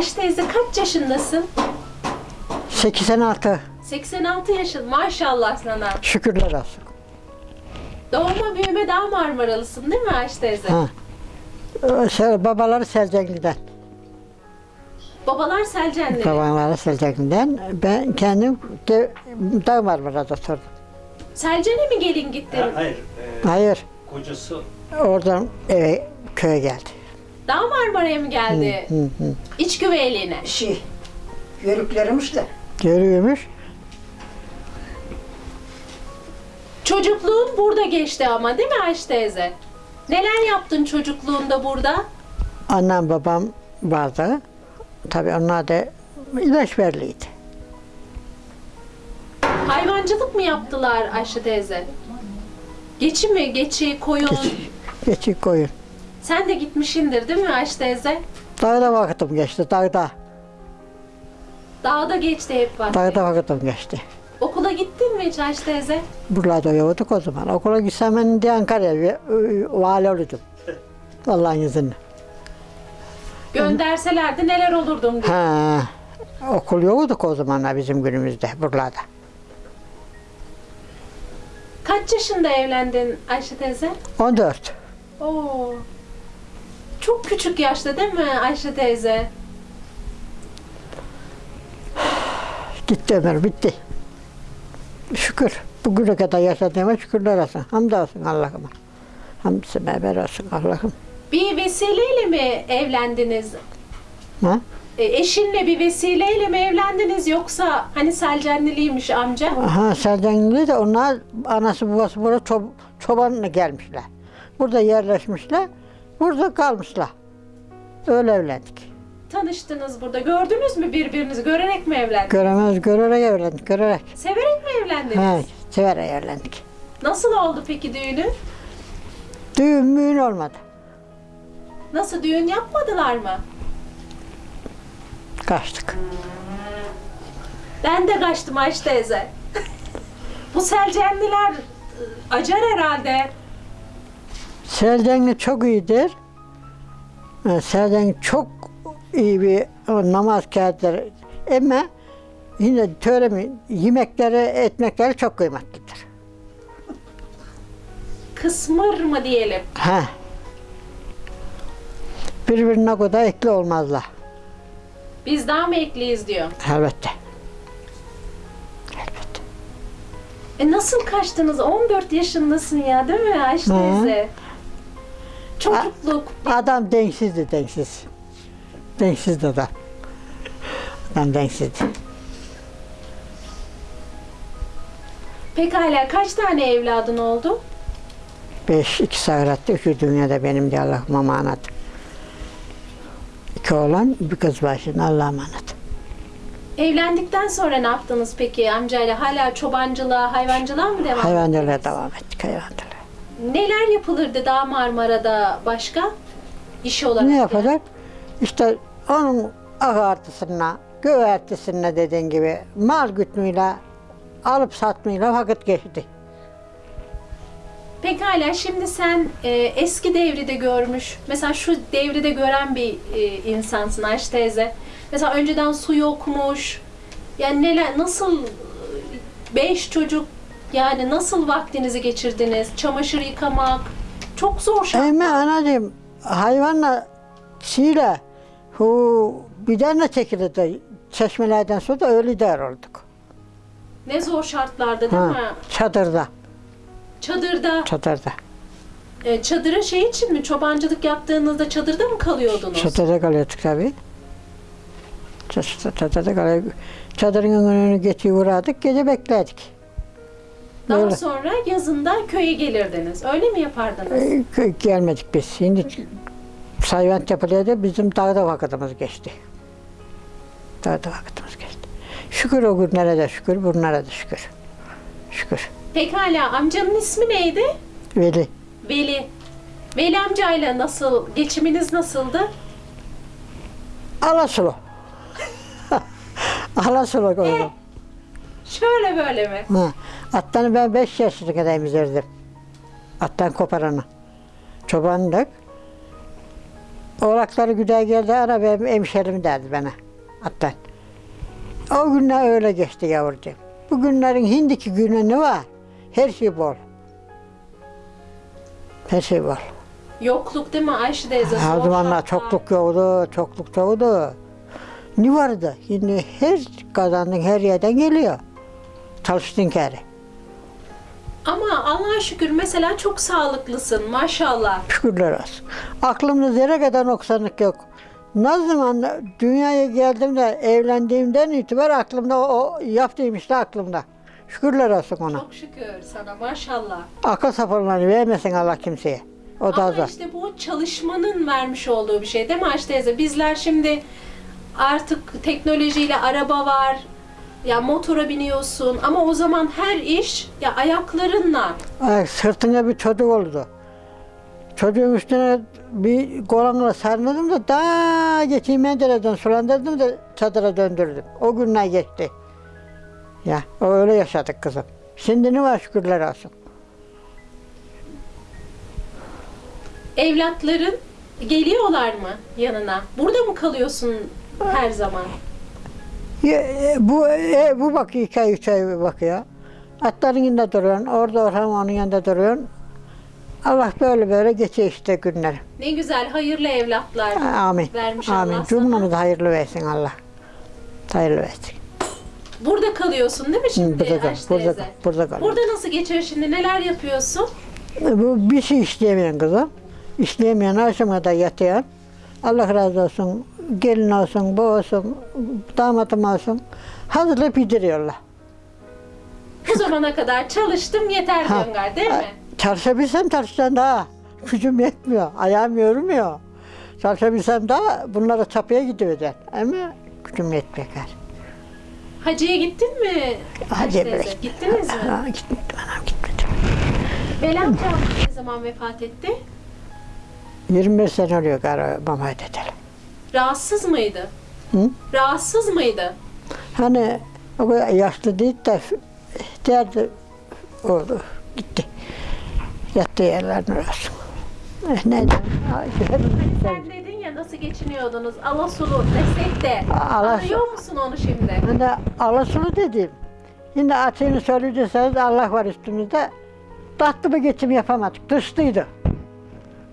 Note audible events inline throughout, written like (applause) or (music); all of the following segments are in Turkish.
Ayşe teyze kaç yaşındasın? 86 86 yaşın. Maşallah sana. şükürler olsun. Doğma büyüme daha Marmaralısın değil mi Ayşe teyze? Ha. Ee, Şey, babaları Selcengi'den. Babalar Selcenli. Babaları Selcengi'den. Ben kendim de, Dağ Marmara'da oturdum. Selcen'e mi gelin gittin? Hayır, e, Hayır, kocası oradan eve, köye geldi. Daha Marmara'ya mı geldi? Hı hı. İç güveyliğine. Şey, yörüklerimiz de. Görüyormuş. Çocukluğun burada geçti ama değil mi Ayşe teyze? Neler yaptın çocukluğunda burada? Annem babam vardı. Tabii onlar da ilaç verliydi. Hayvancılık mı yaptılar Ayşe teyze? Geçi mi? Geçi, koyun. Geçik koyun. Sen de gitmişindir değil mi Ayşe teyze? Dağda vakitim geçti, dağda. Dağda geçti hep vakti. Dağda vakitim geçti. Okula gittin mi hiç Ayşe teyze? Buralarda yoktuk o zaman. Okula gitsem ben de Ankara'ya e, vali olurdum. Allah'ın izniyle. Gönderselerdi neler olurdum diye. Ha, okul yoktuk o zamanlar bizim günümüzde buralarda. Kaç yaşında evlendin Ayşe teyze? 14. Oo. Çok küçük yaşta değil mi Ayşe teyze? Gitti ömür bitti. Şükür. Bugüne kadar yaşadığıma şükürler olsun. Hamdolsun Allah'ıma. Hamdisi beraber olsun Allah'ım. Bir vesileyle mi evlendiniz? Ha? E, eşinle bir vesileyle mi evlendiniz yoksa hani Selcenliliymiş amca? Aha Serdenli de onlar anası babası burada çob çobanla gelmişler. Burada yerleşmişler. Burada kalmışlar. Öyle evlendik. Tanıştınız burada. Gördünüz mü birbirinizi? Görerek mi evlendiniz? Göremez görerek evlendik. Görerek. Severek mi evlendiniz? Ha, severek evlendik. Nasıl oldu peki düğünü? Düğün müğün olmadı. Nasıl düğün yapmadılar mı? Kaçtık. Ben de kaçtım Ayşe teyze. (laughs) Bu Selcenliler e, acar herhalde. Serdenli çok iyidir. Ha, Serden çok iyi bir o, namaz kağıtları. Ama yine töremi, yemekleri, etmekleri çok kıymetlidir. Kısmır mı diyelim? Ha. Birbirine kadar ekli olmazlar. Biz daha mı ekliyiz diyor. Elbette. Elbette. E nasıl kaçtınız? 14 yaşındasın ya değil mi Ayşe teyze? Çocukluk. Adam denksizdi denksiz. Denksizdi adam. Adam denksizdi. Pekala kaç tane evladın oldu? Beş, iki sahiratta, üçü dünyada benim de Allah'ıma emanet. İki oğlan, bir kız şimdi Allah'a emanet. Evlendikten sonra ne yaptınız peki amcayla? Hala çobancılığa, hayvancılığa mı devam Hayvancılığa devam ettik, hayvancılığa. Neler yapılırdı daha Marmara'da başka? İş olarak. Ne yapacak? İşte onun ağartısına, göğertisine dediğin gibi mal gütmüyle, alıp satmayla vakit geçti. Pekala şimdi sen e, eski devri de görmüş, mesela şu devri de gören bir e, insansın Ayşe teyze. Mesela önceden su yokmuş. Yani neler, nasıl e, beş çocuk yani nasıl vaktinizi geçirdiniz? Çamaşır yıkamak çok zor şart. Ama anacığım hayvanla şeyle hu bidenle çekildi çeşmelerden sonra da öyle der olduk. Ne zor şartlarda değil mi? çadırda, Çadırda, çadırda. e, çadıra şey için mi? Çobancılık yaptığınızda çadırda mı kalıyordunuz? Çadırda kalıyorduk tabii. Çadırda, kalıyorduk. Çadırın önünü geçiyor uğradık, gece bekledik. Daha Öyle. sonra yazında köye gelirdiniz. Öyle mi yapardınız? Ee, kö- Gelmedik biz. Şimdi sayvan yapılıyordu, bizim dağda vakitimiz geçti. Dağda vakitimiz geçti. Şükür o günlere de şükür, bunlara da şükür. Şükür. Pekala amcanın ismi neydi? Veli. Veli. Veli amcayla nasıl, geçiminiz nasıldı? Alasulu. (laughs) Alasulu koydum. Şöyle böyle mi? Ha. Attanı ben 5 yaşına kadar emzirdim. Attan koparanı. Çobanlık. Oğlakları güzel geldi ana benim hemşerim derdi bana. Hatta. O günler öyle geçti yavrucuğum. Bu günlerin hindiki günü ne var? Her şey bol. Her şey bol. Yokluk değil mi Ayşe teyze? O zamanlar çokluk yoktu, çokluk yoktu. Ne vardı? Şimdi her kazandın her yerden geliyor. Çalıştın kere. Ama Allah'a şükür mesela çok sağlıklısın maşallah. Şükürler olsun. Aklımda zerre kadar noksanlık yok. Ne zaman dünyaya geldiğimde, evlendiğimden itibaren aklımda o, o yaptığım işte aklımda. Şükürler olsun ona. Çok şükür sana maşallah. Akıl sapırlarını vermesin Allah kimseye. O da Ama işte bu çalışmanın vermiş olduğu bir şey değil mi Ayşe teyze? Bizler şimdi artık teknolojiyle araba var, ya motora biniyorsun ama o zaman her iş ya ayaklarınla. Ay, sırtına bir çocuk oldu. Çocuğun üstüne bir kolanla sarmadım da daha geçeyim mendereden sulandırdım da çadıra döndürdüm. O günler geçti. Ya öyle yaşadık kızım. Şimdi ne var şükürler olsun. Evlatların geliyorlar mı yanına? Burada mı kalıyorsun her zaman? Ya, e, bu e, bu iki ay üç ay bakıyor. Atların yanında duruyorsun. Orada orhan onun yanında duruyorsun. Allah böyle böyle geçiyor işte günler. Ne güzel hayırlı evlatlar Amin. vermiş Amin. Allah. Cümlemize hayırlı versin Allah. Hayırlı versin. Burada kalıyorsun değil mi şimdi burada kal, burada kal, burada kal. Burada nasıl geçiyor şimdi? Neler yapıyorsun? Bu bir şey işleyemeyen kızım. İşleyemeyen akşama da yatıyor. Allah razı olsun. Gelin olsun, bu olsun, damatım olsun. Hazırlayıp yediriyorlar. Bu zamana kadar çalıştım yeter Ha. diyorsun gar, değil mi? Çalışabilsem çalışsam daha. Gücüm yetmiyor, ayağım yormuyor. Çalışabilsem daha bunlara çapıya gidivereceğim. Ama gücüm yetmiyor. Hacı'ya gittin mi? Hacı'ya bile teyze? gitmedim. Gittiniz mi? Ha, gitmedim anam gitmedim. Veli amcam ne zaman vefat etti? 25 sene oluyor galiba mama dedeli. Rahatsız mıydı? Hı? Rahatsız mıydı? Hani o yaşlı değil de derdi oldu. Gitti. Yattığı yerlerine olsun. Eh, Neden? Ay, Hani sen dedin ya nasıl geçiniyordunuz? Alasulu desek de. Alasulu. Anlıyor musun onu şimdi? Hani alasını dedim. Şimdi açığını söyleyecekseniz Allah var üstümüzde. Tatlı bir geçim yapamadık. Dışlıydı.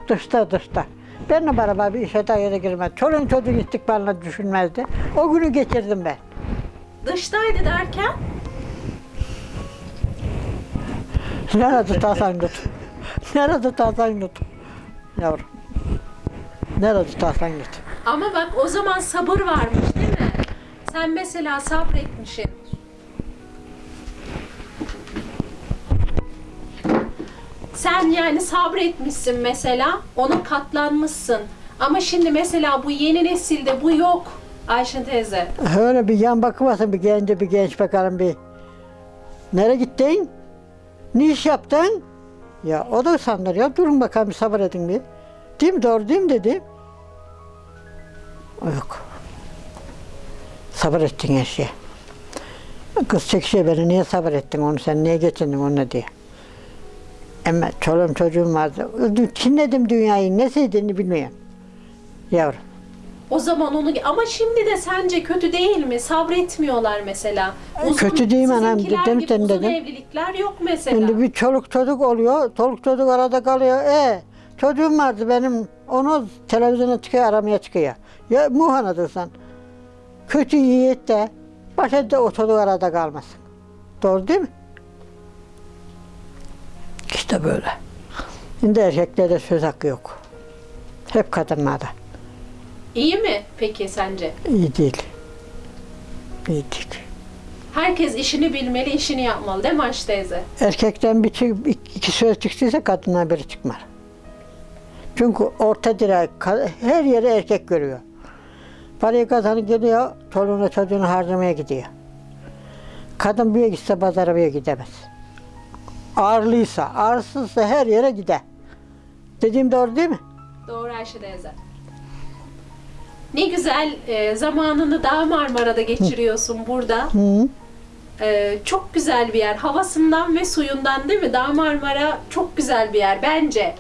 Dışta dışta. Benimle beraber bir işe daire girmez. Çoluğun çocuğun istikbalini düşünmezdi. O günü geçirdim ben. Dıştaydı derken Nerede tutarsan tut. Nerede tutarsan tut. Yavrum. Nerede tutarsan tut. ama bak o zaman sabır varmış değil mi? Sen mesela sabretmişsin. Sen yani sabretmişsin mesela, ona katlanmışsın. Ama şimdi mesela bu yeni nesilde bu yok Ayşe teyze. Öyle bir yan bakımasın bir gence bir genç bakalım bir. Nereye gittin? Ne iş yaptın? Ya o da sanır ya durun bakalım sabır edin bir. Değil mi doğru değil mi dedim. O yok. Sabır ettin her şeye. Kız çekişiyor beni niye sabır ettin onu sen niye geçindin onu diye. Ama çoluğum çocuğum vardı. Çinledim dünyayı ne sevdiğini bilmiyorum. Yavrum. O zaman onu ama şimdi de sence kötü değil mi? Sabretmiyorlar mesela. Kötü değil mi anam? Dedim, gibi dedim, uzun dedim. evlilikler yok mesela. Şimdi bir çoluk çocuk oluyor, çoluk çocuk arada kalıyor. E çocuğum vardı benim, onu televizyona çıkıyor, aramaya çıkıyor. Ya muhanadır sen. Kötü yiğit de, başa da o çocuk arada kalmasın. Doğru değil mi? İşte böyle. Şimdi erkeklerde söz hakkı yok. Hep kadınlarda. İyi mi peki sence? İyi değil. İyi değil. Herkes işini bilmeli, işini yapmalı değil mi Ayşe teyze? Erkekten bir iki söz çıktıysa kadından biri çıkmaz. Çünkü orta direk her yere erkek görüyor. Parayı kazanıp geliyor, çoluğuna çocuğunu harcamaya gidiyor. Kadın bir gitse pazara bir gidemez. Ağırlıysa, ağırsızsa her yere gider. Dediğim doğru değil mi? Doğru Ayşe teyze. Ne güzel e, zamanını Dağ Marmara'da geçiriyorsun burada. Hı. E, çok güzel bir yer. Havasından ve suyundan değil mi? Dağ Marmara çok güzel bir yer bence.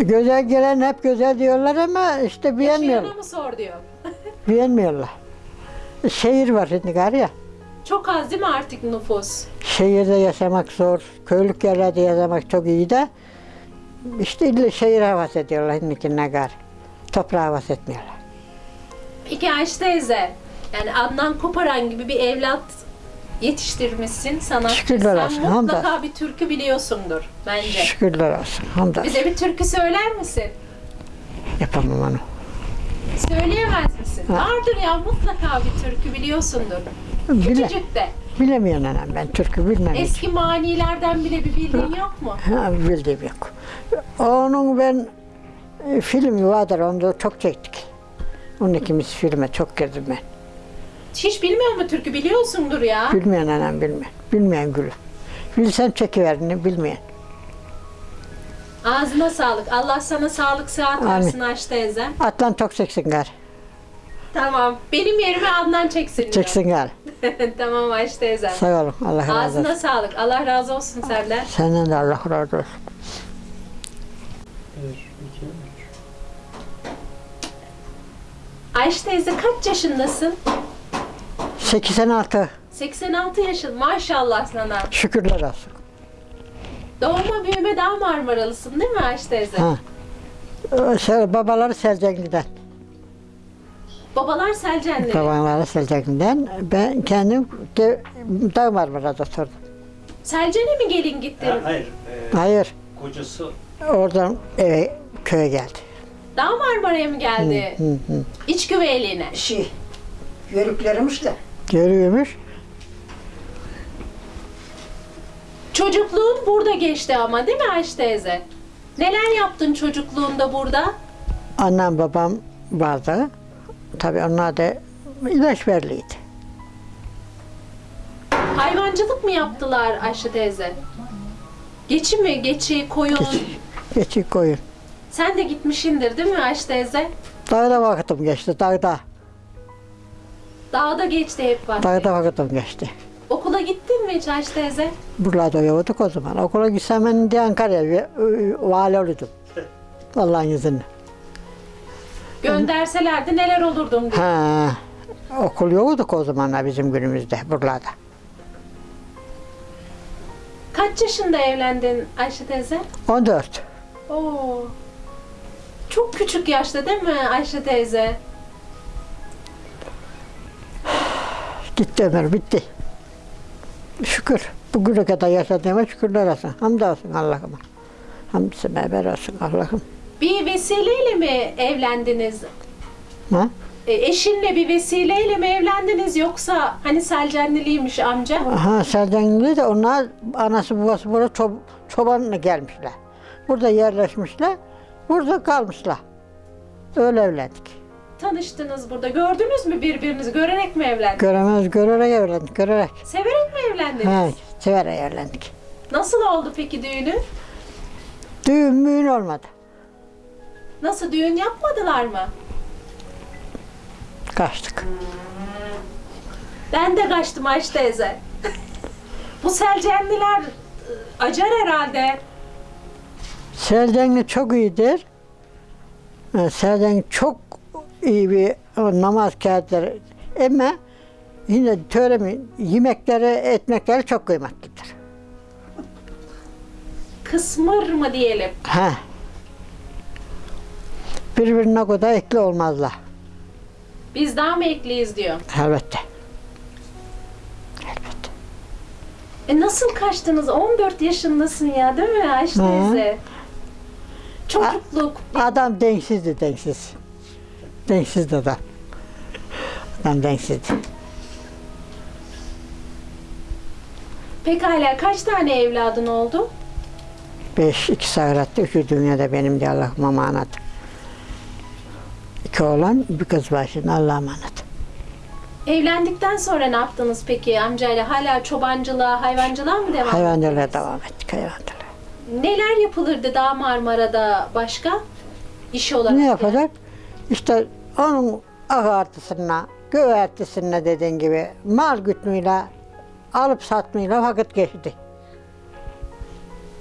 Güzel gelen hep güzel diyorlar ama işte beğenmiyorlar. Yaşayana mı sor diyor. Beğenmiyorlar. Şehir var şimdi gari ya. Çok az değil mi artık nüfus? Şehirde yaşamak zor. Köylük yerlerde yaşamak çok iyi de işte şehir havası ediyorlar şimdikine gari. Toprağı havası etmiyorlar. Peki Ayşe teyze, yani Adnan Koparan gibi bir evlat yetiştirmişsin sanatçı. Şükürler Sen olsun, mutlaka hamdolsun. bir türkü biliyorsundur bence. Şükürler olsun. Hamdolsun. Bize bir türkü söyler misin? Yapamam onu. Söyleyemez misin? Ha. Vardır ya mutlaka bir türkü biliyorsundur. Bile, Küçücük de. bilemiyorum anam ben türkü bilmem hiç. Eski manilerden bile bir bildiğin yok mu? Ha, bildiğim yok. Onun ben e, filmi vardır onu da çok çektik. Onun ikimiz filme çok girdim ben. Hiç bilmiyor mu türkü? Biliyorsundur ya. Bilmeyen anam bilmeyen. Bilmeyen gülüm. Bilsem çekiverini bilmeyen. Ağzına sağlık. Allah sana sağlık sıhhat versin Ayşe teyze. Atlan çok çeksin gar. Tamam. Benim yerime Adnan çeksin. Çeksin gar. (laughs) tamam Ayşe teyze. Sağ olun. Allah razı Ağzına olsun. sağlık. Allah razı olsun senden. Senden de Allah razı olsun. Ayşe teyze kaç yaşındasın? 86. 86 yaşın. Maşallah sana. Şükürler olsun. Doğma büyüme daha Marmaralısın değil mi Ayşe teyze? Ha. Ee, Şey, babaları Selcengi'den. Babalar Selcenli. Babaları Selcengi'den. Ben kendim de, Dağ Marmara'da oturdum. Selcen'e mi gelin gittin? Ha, hayır. e, Hayır. kocası Oradan eve köye geldi. Dağ Marmara'ya mı geldi? Hı hı. İç güveyliğine. Şey, yörüklerimiz de. Görüyormuş. Çocukluğun burada geçti ama değil mi Ayşe teyze? Neler yaptın çocukluğunda burada? Annem babam vardı. Tabii onlar da ilaç verliydi. Hayvancılık mı yaptılar Ayşe teyze? Geçi mi? Geçi, koyun. Geçik koyun. Sen de gitmişindir değil mi Ayşe teyze? Dağda vakıtım geçti, dağda. Dağda geçti hep vakti. Dağda vakıtım geçti. Okula gittin mi hiç Ayşe teyze? Buralarda yoktuk o zaman. Okula gitsem ben de Ankara'ya v- vali olurdum. Allah'ın izniyle. Gönderselerdi neler olurdum diye. Ha, okul yoktuk o zamanlar bizim günümüzde buralarda. Kaç yaşında evlendin Ayşe teyze? 14. Oo. Çok küçük yaşta değil mi Ayşe teyze? Gitti ömür bitti. Şükür. Bugüne kadar yaşadığıma şükürler olsun. Hamdolsun Allah'ıma. Hamdisi beraber olsun Allah'ım. Bir vesileyle mi evlendiniz? Ha? E, eşinle bir vesileyle mi evlendiniz yoksa hani Selcenliliymiş amca? Aha Serdenli de onlar anası babası burada çob çobanla gelmişler. Burada yerleşmişler. Burada kalmışlar. Öyle evlendik. Tanıştınız burada. Gördünüz mü birbirinizi? Görerek mi evlendiniz? Göremez görerek evlendik. Görerek. Severek mi evlendiniz? Ha, severek evlendik. Nasıl oldu peki düğünü? Düğün müğün olmadı. Nasıl düğün yapmadılar mı? Kaçtık. Ben de kaçtım Ayşe teyze. Bu Selcenliler e, acar herhalde. Serdenli çok iyidir. Ha, Serden çok iyi bir namaz kağıtları. Ama yine töremi, yemekleri, etmekleri çok kıymetlidir. Kısmır mı diyelim? Ha. Birbirine kadar ekli olmazlar. Biz daha mı ekliyiz diyor. Elbette. Elbette. E nasıl kaçtınız? 14 yaşındasın ya değil mi Ayşe teyze? Çocukluk. Adam denksizdi denksiz. Denksizdi adam. Adam denksizdi. Pekala kaç tane evladın oldu? Beş, iki sahiratta, üçü dünyada benim de Allah'ıma emanet. İki oğlan, bir kız şimdi Allah'a emanet. Evlendikten sonra ne yaptınız peki amcayla? Hala çobancılığa, hayvancılığa mı devam Hayvancılığa ettiniz? devam ettik, hayvancılığa. Neler yapılırdı Dağ Marmara'da başka? İş olarak. Ne yapacak? İşte onun ağartısına, göğertisine dediğin gibi mal gütmeyle, alıp satmayla vakit geçti.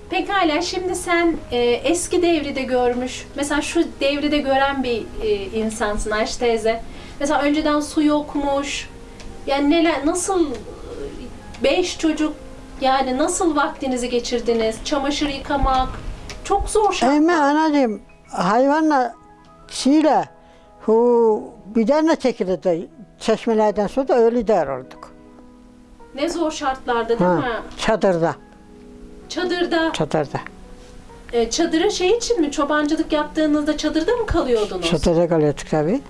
Pekala şimdi sen e, eski devri de görmüş, mesela şu devri de gören bir e, insansın Ayşe teyze. Mesela önceden su yokmuş, yani neler, nasıl beş çocuk, yani nasıl vaktinizi geçirdiniz? Çamaşır yıkamak, çok zor şart. Emme anacığım hayvanla şeyle hu bir tane çekildi çeşmelerden sonra da öyle der olduk. Ne zor şartlarda değil Ha, mi? çadırda, Çadırda, çadırda. e, çadıra şey için mi? Çobancılık yaptığınızda çadırda mı kalıyordunuz? Çadırda kalıyorduk tabii.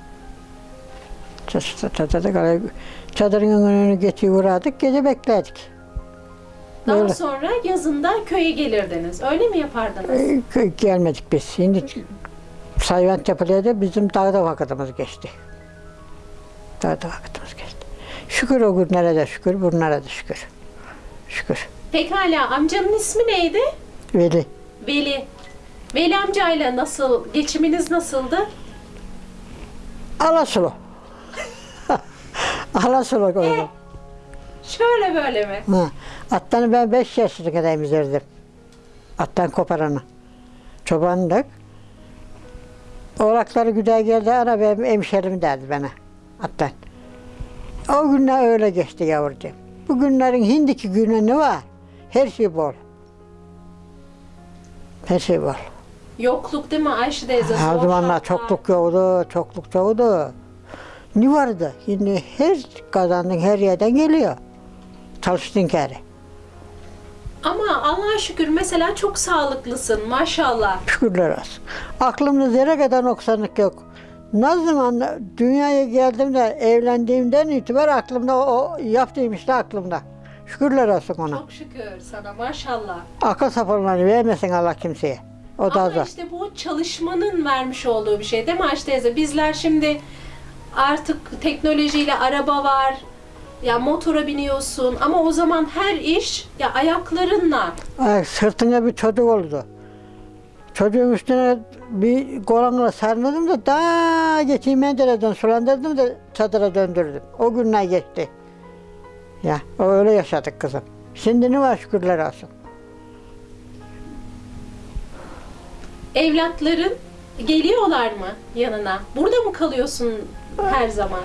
Çadırda, kalıyorduk. Çadırın önünü geçiyor uğradık, gece beklerdik. Daha Öyle. sonra yazında köye gelirdiniz. Öyle mi yapardınız? Kö- Gelmedik biz. Şimdi sayvan yapılıyordu, bizim dağda vakitimiz geçti. Dağda vakitimiz geçti. Şükür o günlere de şükür, bunlara da şükür. Şükür. Pekala amcanın ismi neydi? Veli. Veli. Veli amcayla nasıl, geçiminiz nasıldı? Alasılı. (laughs) Alasılı koydum. Şöyle böyle mi? Ha. Attanı ben beş yaşına kadar emzirdim. Attan koparanı. Çobanlık. Oğlakları güzel geldi, ana benim hemşerim derdi bana. Attan. O günler öyle geçti yavrucuğum. Bu günlerin hindiki günü ne var? Her şey bol. Her şey bol. Yokluk değil mi Ayşe teyze? Zor zamanlar çokluk yoktu, çokluk yoktu. Ne vardı? Şimdi her kazandığın her yerden geliyor. Çalıştığın kere. Ama Allah'a şükür mesela çok sağlıklısın maşallah. Şükürler olsun. Aklımda zerre kadar noksanlık yok. Ne zaman dünyaya geldiğimde, evlendiğimden itibaren aklımda o, o yaptığım işte aklımda. Şükürler olsun ona. Çok şükür sana maşallah. Akıl sapırlarını vermesin Allah kimseye. O da Ama işte bu çalışmanın vermiş olduğu bir şey değil mi Ayşe teyze? Bizler şimdi artık teknolojiyle araba var. Ya motora biniyorsun ama o zaman her iş ya ayaklarınla. Ay, sırtına bir çocuk oldu. Çocuğun üstüne bir kolanla sarmadım da daha geçeyim mendereden sulandırdım da çadıra döndürdüm. O günler geçti. Ya öyle yaşadık kızım. Şimdi ne var şükürler olsun. Evlatların geliyorlar mı yanına? Burada mı kalıyorsun her zaman?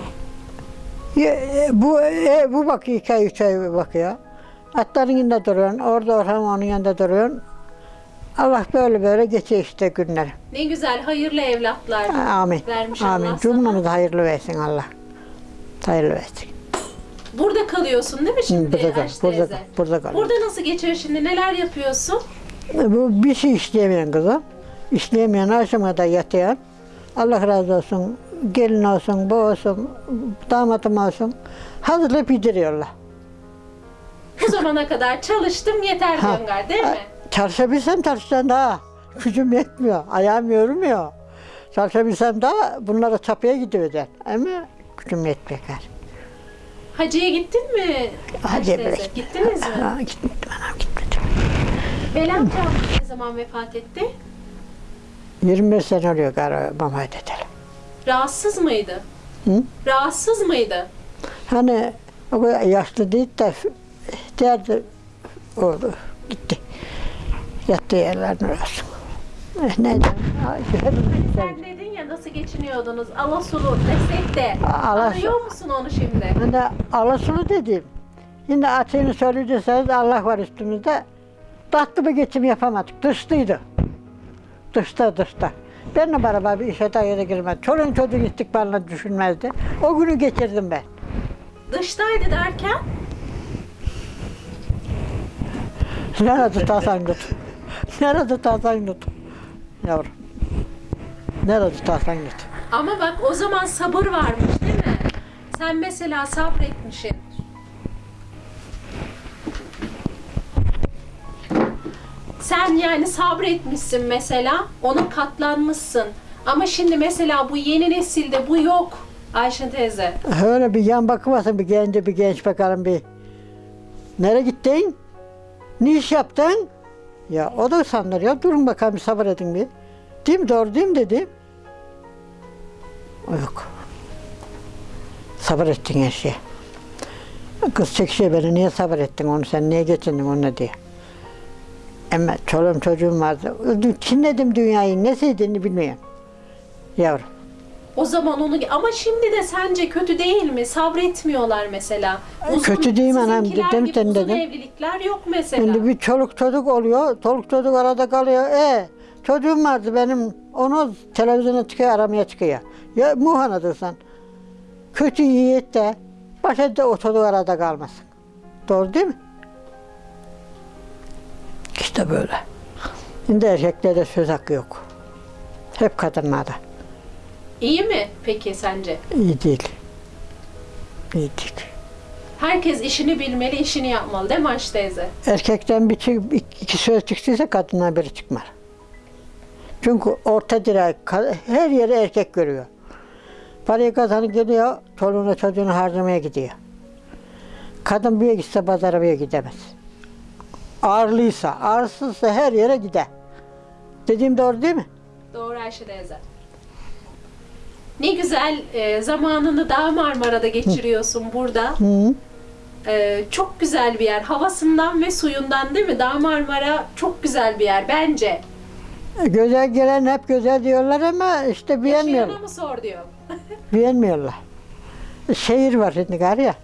Ya, e, bu e, bu bakıyor iki ay üç ay bakıyor. Atların yanında duruyorsun. Orada ortam onun yanında duruyorsun. Allah böyle böyle geçiyor işte günler. Ne güzel hayırlı evlatlar Amin. vermiş Amin. Allah sana. Cümlemize hayırlı versin Allah. Hayırlı versin. Burada kalıyorsun değil mi şimdi burada kal, burada teyze? kal, burada kal. Burada nasıl geçiyor şimdi? Neler yapıyorsun? Bu bir şey işleyemeyen kızım. İşleyemeyen akşama da yatayan. Allah razı olsun. Gelin olsun, bu olsun, damatım olsun. Hazırlayıp yediriyorlar. Bu zamana kadar çalıştım yeter Ha. diyorsun değil mi? Çalışabilsem çalışsam daha. Gücüm yetmiyor, ayağım yorulmuyor. Çalışabilsem daha bunlara çapıya gidivereceğim. Ama gücüm yetmiyor. gari. Hacı'ya gittin mi? Bre. teyze? Gittiniz mi? Ha, gitmedim anam gitmedim. Amcam ne zaman vefat etti? 25 sene oluyor gari mama edelim. Rahatsız mıydı? Hı? Rahatsız mıydı? Hani o kadar yaşlı değil de derdi oldu. Gitti. Yattığı yerlerine olsun. Eh, Neydi? Ay, Sen dedin ya nasıl geçiniyordunuz? Alasulu desek de. Alasulu. Anlıyor musun onu şimdi? Ben de alasılı dedim. Şimdi açığını söyleyecekseniz Allah var üstümüzde. Tatlı bir geçim yapamadık. Dışlıydı. Dışta dışta. Benimle beraber bir işe daire girmedi. Çoluğun çocuğun istikbalini düşünmezdi. O günü geçirdim ben. Dıştaydı derken Nerede tutarsan tut. Nerede tutarsan tut. Yavrum. Nerede tutarsan tut. ama bak o zaman sabır varmış değil mi? Sen mesela sabretmişsin. Sen yani sabretmişsin mesela, ona katlanmışsın. Ama şimdi mesela bu yeni nesilde bu yok Ayşe teyze. Öyle bir yan bakımasın bir genci bir genç bakalım bir. Nereye gittin? Ne iş yaptın? Ya o da sanır ya durun bakalım sabır edin bir. Değil mi doğru değil mi dedim. O yok. Sabır ettin her şeye. Kız çekişiyor beni niye sabır ettin onu sen niye geçindin onunla diye. Ama çoluğum çocuğum vardı. Çinledim dünyayı, ne sevdiğini bilmiyorum. Yavrum. O zaman onu ama şimdi de sence kötü değil mi? Sabretmiyorlar mesela. Kötü değil mi anam? Dedim gibi uzun dedim. evlilikler yok mesela. Şimdi bir çoluk çocuk oluyor, çoluk çocuk arada kalıyor. E çocuğum vardı benim, onu televizyona çıkıyor, aramaya çıkıyor. Ya muhanadır sen. Kötü yiğit de, başa da o çocuk arada kalmasın. Doğru değil mi? İşte böyle. Şimdi erkeklerde söz hakkı yok. Hep kadınlarda. İyi mi peki sence? İyi değil. İyi değil. Herkes işini bilmeli, işini yapmalı değil mi Ayşe teyze? Erkekten bir iki söz çıktıysa kadından biri çıkmaz. Çünkü orta direk her yeri erkek görüyor. Parayı kazanıp geliyor, çoluğuna çocuğunu harcamaya gidiyor. Kadın bir yere gitse pazara bir yere gidemez. Ağırlıysa, ağırsızsa her yere gider. Dediğim doğru değil mi? Doğru Ayşe teyze. Ne güzel e, zamanını Dağ Marmara'da geçiriyorsun burada. Hı. E, çok güzel bir yer. Havasından ve suyundan değil mi? Dağ Marmara çok güzel bir yer bence. Güzel gelen hep güzel diyorlar ama işte beğenmiyorlar. Yaşayana mı sor diyor. (laughs) Beğenmiyorlar. Şehir var şimdi gari ya.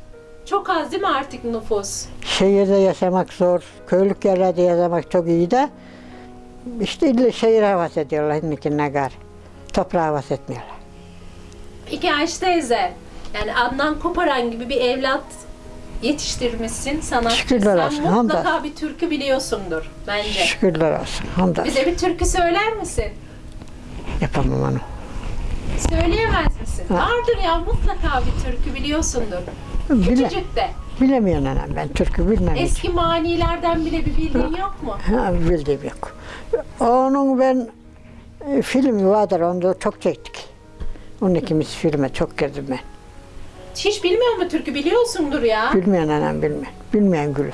Çok az değil mi artık nüfus? Şehirde yaşamak zor, köylük yerlerde yaşamak çok iyi de işte illa şehir havası ediyorlar şimdikine gar. Toprağı havası etmiyorlar. Peki Ayşe teyze, yani Adnan Koparan gibi bir evlat yetiştirmişsin sana. Şükürler olsun, Sen mutlaka hamdolsun. bir türkü biliyorsundur bence. Şükürler olsun. Hamdolsun. Bize bir türkü söyler misin? Yapamam onu. Söyleyemez misin? Ha. Vardır ya mutlaka bir türkü biliyorsundur. Bile, Küçücük de. bilemiyorum anam ben türkü bilmem hiç. Eski manilerden bile bir bildiğin yok mu? Ha, bildiğim yok. Onun ben e, filmi vardır onu da çok çektik. Onun ikimiz filme çok girdim ben. Hiç bilmiyor mu türkü biliyorsundur ya. Bilmeyen anam bilmeyen. Bilmeyen gülü.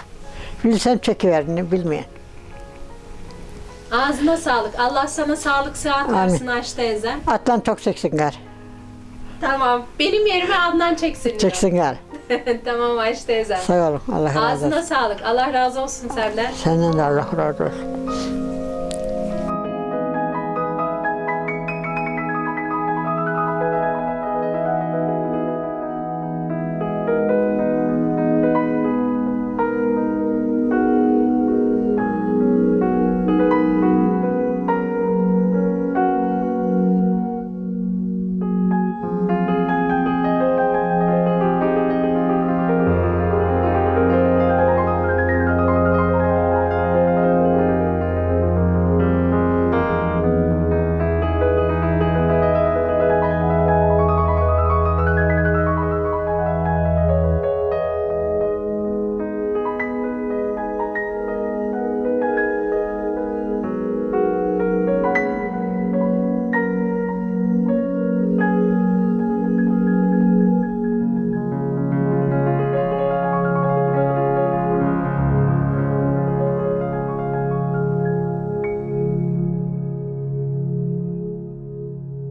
Bilsem çekiverini bilmeyen. Ağzına sağlık. Allah sana sağlık sıhhat Amin. versin Ayşe teyze. Atlan çok çeksin gar. Tamam. Benim yerime Adnan çeksin. diyor. Çeksin gar. (laughs) tamam Ayşe teyze. Sağ olun. Allah razı olsun. Ağzına sağlık. Allah razı olsun senden. Senden de Allah razı olsun.